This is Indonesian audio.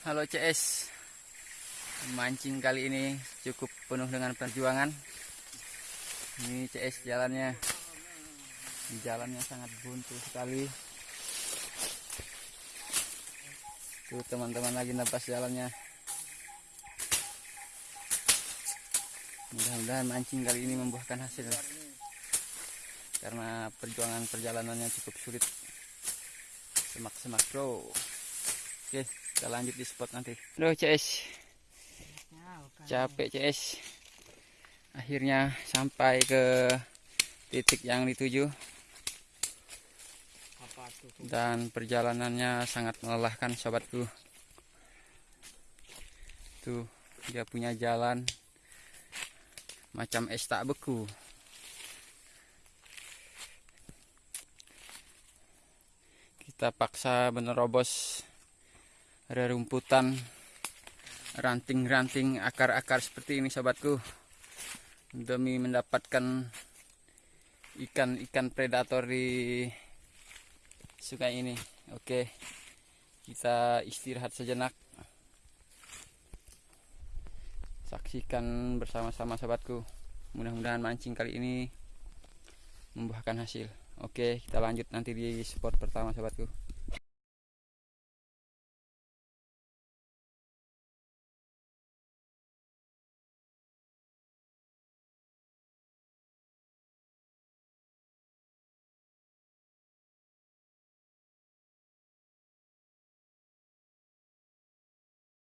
Halo CS Mancing kali ini cukup penuh dengan perjuangan. Ini CS jalannya. Jalannya sangat buntu sekali. Tuh teman-teman lagi nafas jalannya. Mudah-mudahan mancing kali ini membuahkan hasil. Karena perjuangan perjalanannya cukup sulit. Semak-semak bro. Oke kita lanjut di spot nanti. Aduh CS capek CS akhirnya sampai ke titik yang dituju. Dan perjalanannya sangat melelahkan sobatku. Tuh dia punya jalan macam es tak beku. Kita paksa menerobos rerumputan ranting-ranting akar-akar seperti ini sobatku demi mendapatkan ikan-ikan predator di sungai ini. Oke kita istirahat sejenak saksikan bersama-sama sobatku. Mudah-mudahan mancing kali ini membuahkan hasil. Oke kita lanjut nanti di spot pertama sobatku